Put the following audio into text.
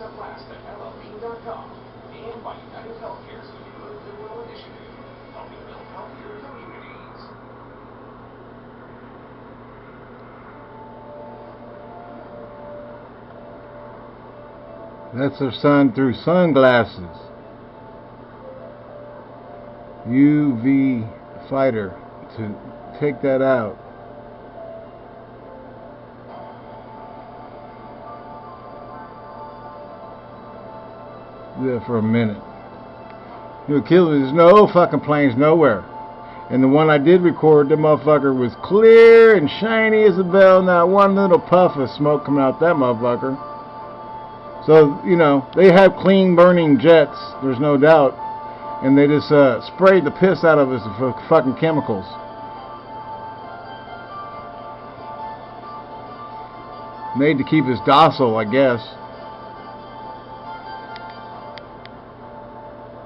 Shasta.llp.com and by United Healthcare's Good Goodwill Initiative, helping build healthier communities. That's their sun through sunglasses. UV fighter to take that out. That for a minute. You'll kill me. There's no fucking planes nowhere. And the one I did record, the motherfucker was clear and shiny as a bell. Not one little puff of smoke coming out that motherfucker. So, you know, they have clean burning jets, there's no doubt. And they just uh, sprayed the piss out of us with fucking chemicals. Made to keep us docile, I guess.